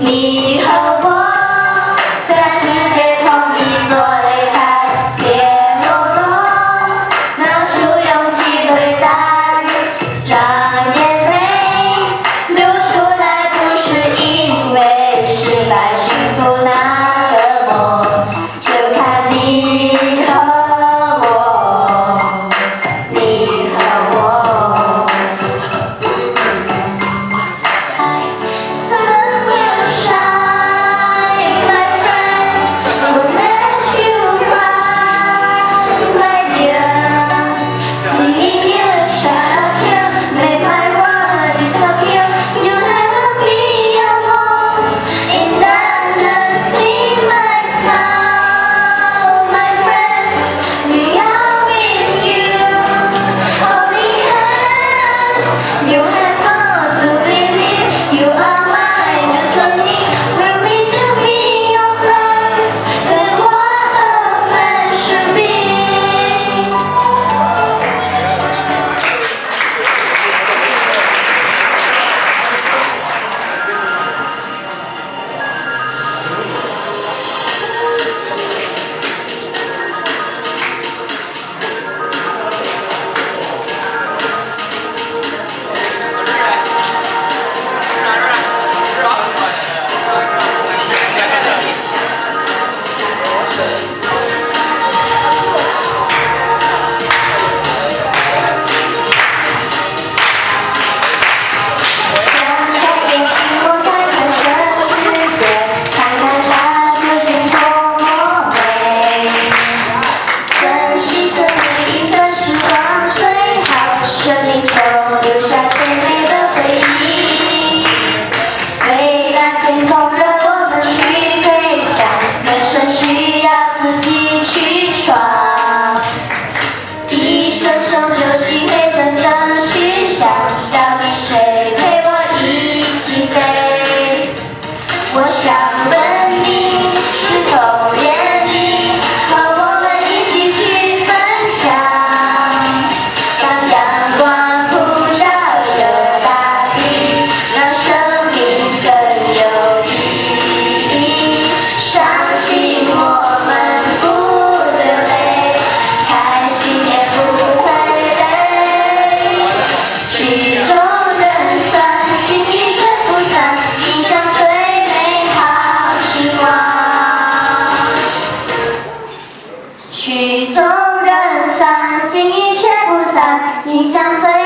你和我在世界同一座擂台别懦弱拿出勇气对待让眼泪流出来不是因为失败是苦难。 네. 乡村。